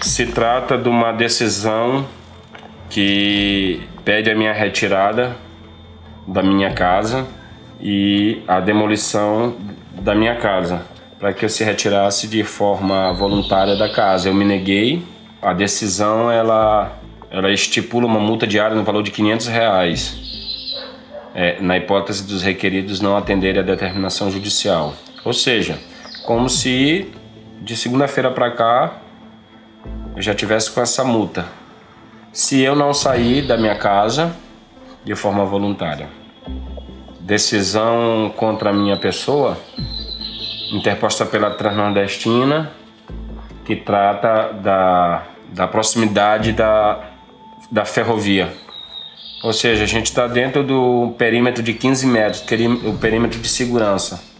Se trata de uma decisão que pede a minha retirada da minha casa e a demolição da minha casa, para que eu se retirasse de forma voluntária da casa. Eu me neguei. A decisão ela, ela estipula uma multa diária no valor de 500 reais, é, na hipótese dos requeridos não atenderem a determinação judicial. Ou seja, como se de segunda-feira para cá eu já tivesse com essa multa. Se eu não sair da minha casa de forma voluntária. Decisão contra a minha pessoa, interposta pela Transnordestina, que trata da, da proximidade da, da ferrovia. Ou seja, a gente está dentro do perímetro de 15 metros, o perímetro de segurança.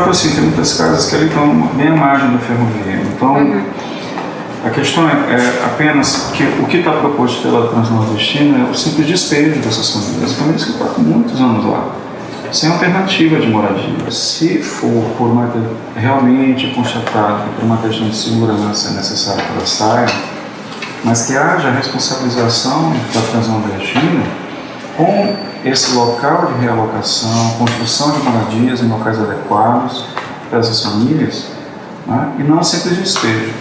Fato, assim, tem muitas casas que ali estão bem à margem da ferrovia. Então, uhum. a questão é, é, apenas que o que está proposto pela Transnordestina é o simples despejo dessas famílias. As famílias que estão há muitos anos lá, sem alternativa de moradia. Se for por uma, realmente constatado que por uma questão de segurança é necessário que elas saiam, mas que haja responsabilização da Transnordestina com esse local de realocação, construção de moradias em locais adequados para essas famílias né? e não simples despejo.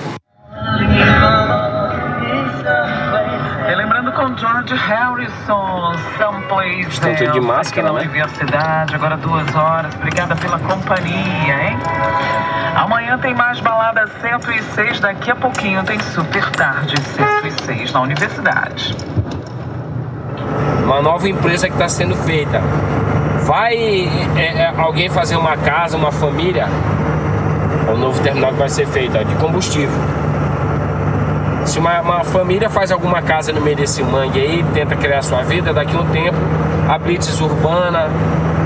lembrando com George Harrison, Someplace Estão tudo de máscara, né? Universidade, agora duas horas. Obrigada pela companhia, hein? Amanhã tem mais balada 106, daqui a pouquinho tem super tarde 106 na universidade uma nova empresa que está sendo feita. Vai é, é, alguém fazer uma casa, uma família, o novo terminal que vai ser feito, ó, de combustível. Se uma, uma, família faz alguma casa no meio desse mangue aí, tenta criar sua vida, daqui a um tempo a blitz urbana,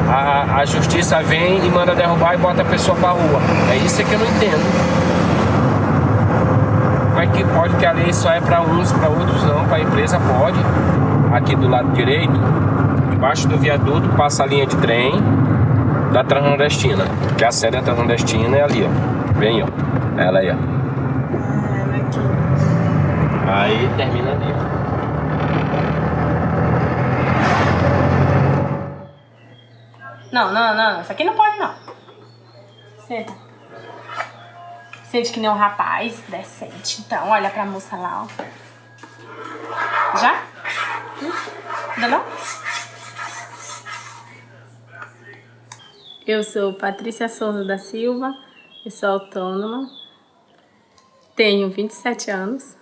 a, a justiça vem e manda derrubar e bota a pessoa pra rua. É isso que eu não entendo. Como é que pode que a lei só é para uns, para outros não, para a empresa pode aqui do lado direito, embaixo do viaduto, passa a linha de trem da Transnordestina, que a sede da Transnordestina é ali, ó. Vem, ó. Ela aí, ó. Aí termina ali, ó. Não, não, não, isso aqui não pode não. Senta. Sente que nem um rapaz decente. Então, olha pra moça lá, ó. Já? Não? Eu sou Patrícia Souza da Silva, eu sou autônoma, tenho 27 anos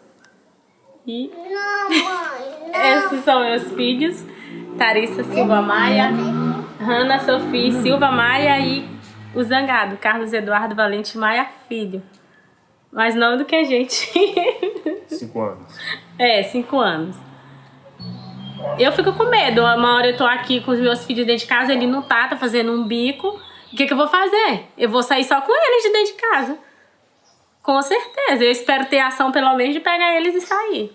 e esses são meus filhos, Tarissa Silva Maia, Hanna Sofia Silva Maia e o Zangado, Carlos Eduardo Valente Maia Filho. Mais nome do que a gente. Cinco anos. É, cinco anos. Eu fico com medo. Uma hora eu tô aqui com os meus filhos dentro de casa, ele não tá, tá fazendo um bico. O que, que eu vou fazer? Eu vou sair só com eles de dentro de casa. Com certeza. Eu espero ter ação pelo menos de pegar eles e sair.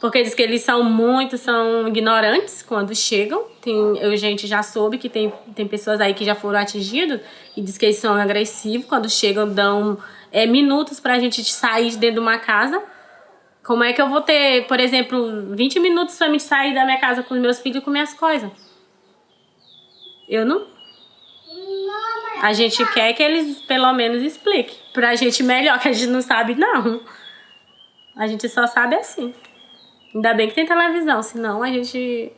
Porque diz que eles são muito, são ignorantes quando chegam. Tem, eu, gente, já soube que tem, tem pessoas aí que já foram atingidos e diz que eles são agressivos. Quando chegam, dão é, minutos pra gente sair de dentro de uma casa. Como é que eu vou ter, por exemplo, 20 minutos pra me sair da minha casa com os meus filhos e com minhas coisas? Eu não... A gente quer que eles pelo menos expliquem. Pra gente melhor, que a gente não sabe, não. A gente só sabe assim. Ainda bem que tem televisão, senão a gente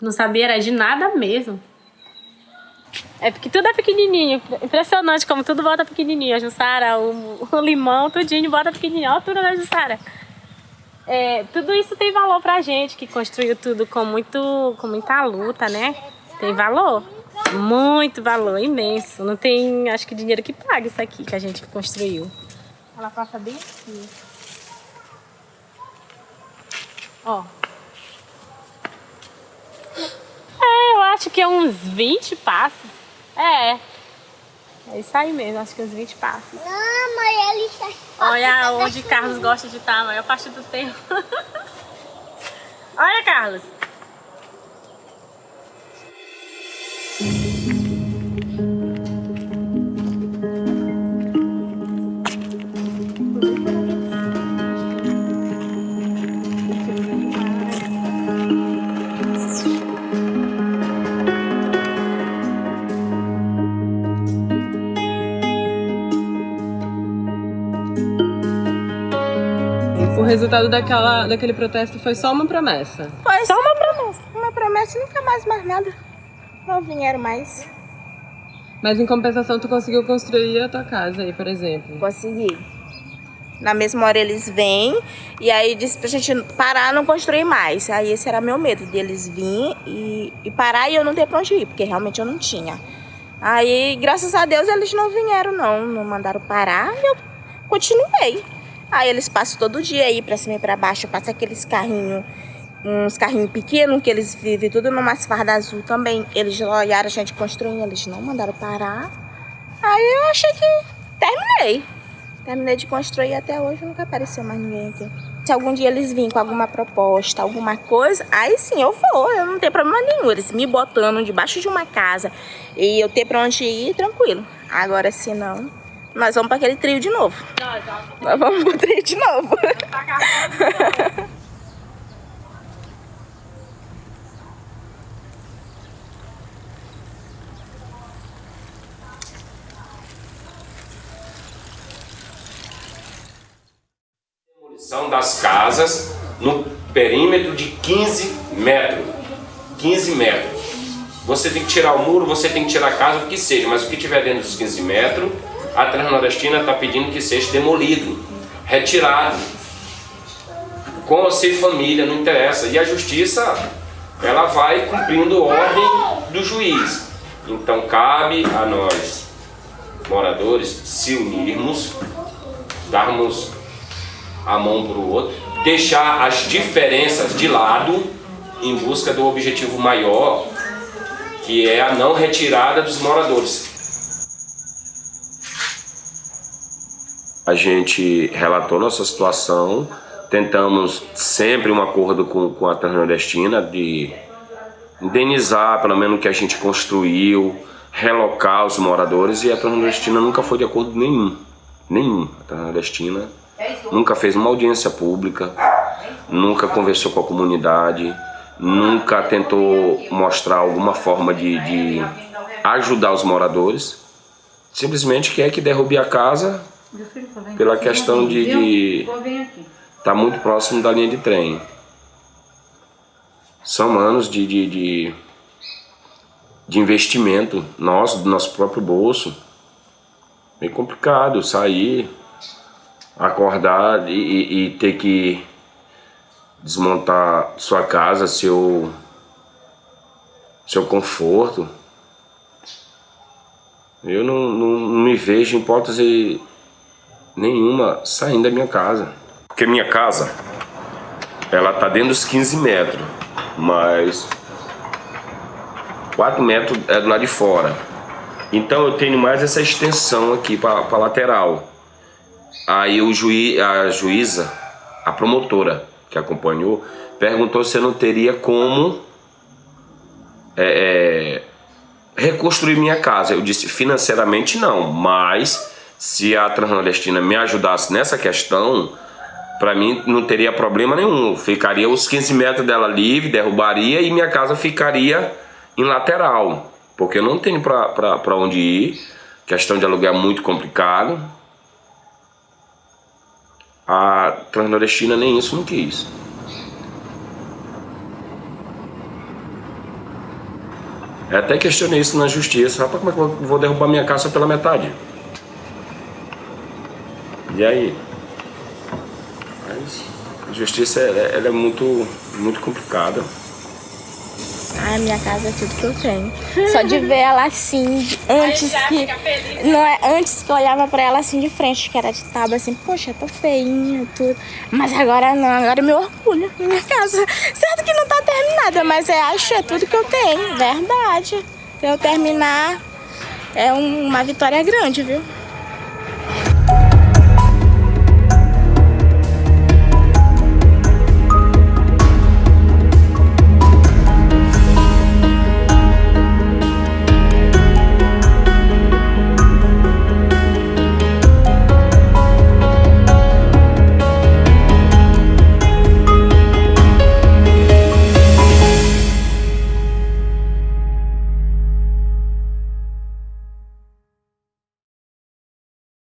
não sabia era de nada mesmo. É porque tudo é pequenininho. Impressionante como tudo bota pequenininho. A Jussara, o, o limão, tudinho bota pequenininho. Olha a altura da Jussara. É, tudo isso tem valor pra gente, que construiu tudo com, muito, com muita luta, né? Tem valor. Muito valor, imenso. Não tem, acho que dinheiro que paga isso aqui que a gente construiu. Ela passa bem aqui. Ó. É, eu acho que é uns 20 passos. É. É isso aí mesmo, acho que uns 20 passos. Não, mãe, ele está... Olha onde Carlos gosta de estar a maior parte do tempo. Olha, Carlos. Resultado daquela, daquele protesto foi só uma promessa. Foi só uma promessa. Uma promessa e nunca mais mais nada. Não vieram mais. Mas em compensação, tu conseguiu construir a tua casa aí, por exemplo. Consegui. Na mesma hora eles vêm e aí diz pra gente parar não construir mais. Aí esse era meu medo, deles virem e, e parar e eu não ter pra onde ir, porque realmente eu não tinha. Aí, graças a Deus, eles não vieram não, não mandaram parar e eu continuei. Aí eles passam todo dia aí pra cima e pra baixo, passa aqueles carrinhos, uns carrinhos pequenos que eles vivem tudo numas fardas azul também. Eles olharam a gente construindo, eles não mandaram parar. Aí eu achei que terminei. Terminei de construir até hoje, nunca apareceu mais ninguém aqui. Se algum dia eles virem com alguma proposta, alguma coisa, aí sim eu vou, eu não tenho problema nenhum. Eles me botando debaixo de uma casa e eu ter pra onde ir, tranquilo. Agora, se não, nós vamos para aquele trio de novo. Nós vamos pro trio de novo. Demolição das casas no perímetro de 15 metros. 15 metros. Você tem que tirar o muro, você tem que tirar a casa, o que seja, mas o que tiver dentro dos 15 metros, a Transnordestina está pedindo que seja demolido, retirado. Com ou sem família, não interessa. E a justiça, ela vai cumprindo ordem do juiz. Então cabe a nós, moradores, se unirmos, darmos a mão para o outro, deixar as diferenças de lado em busca do objetivo maior, que é a não retirada dos moradores. A gente relatou nossa situação, tentamos sempre um acordo com, com a Transnordestina de indenizar pelo menos o que a gente construiu, relocar os moradores e a Transnordestina nunca foi de acordo nenhum, nenhum. A Transnordestina nunca fez uma audiência pública, nunca conversou com a comunidade, nunca tentou mostrar alguma forma de, de ajudar os moradores. Simplesmente quer que derrube a casa pela questão de estar tá muito próximo da linha de trem. São anos de, de, de, de investimento nosso, do nosso próprio bolso. Bem complicado sair, acordar e, e, e ter que desmontar sua casa, seu, seu conforto. Eu não, não, não me vejo em hipótese nenhuma saindo da minha casa. Porque minha casa, ela tá dentro dos 15 metros, mas 4 metros é do lado de fora. Então eu tenho mais essa extensão aqui para lateral. Aí o juiz, a juíza, a promotora que acompanhou, perguntou se eu não teria como é, é, reconstruir minha casa. Eu disse financeiramente não, mas se a Transnordestina me ajudasse nessa questão, para mim não teria problema nenhum. Ficaria os 15 metros dela livre, derrubaria e minha casa ficaria em lateral. Porque eu não tenho para onde ir, questão de aluguel muito complicado. A Transnordestina nem isso não quis. Eu até questionei isso na justiça. Rapaz, como é que eu vou derrubar minha casa pela metade? E aí? Mas a justiça ela é muito, muito complicada. Ai, minha casa é tudo que eu tenho. Só de ver ela assim, antes que. Não é, antes que eu olhava pra ela assim de frente, que era de tábua, assim, poxa, tô feinha, tudo. Mas agora não, agora é meu orgulho, minha casa. Certo que não tá terminada, mas é, acho é tudo que eu tenho, verdade. Se eu terminar, é um- uma vitória grande, viu?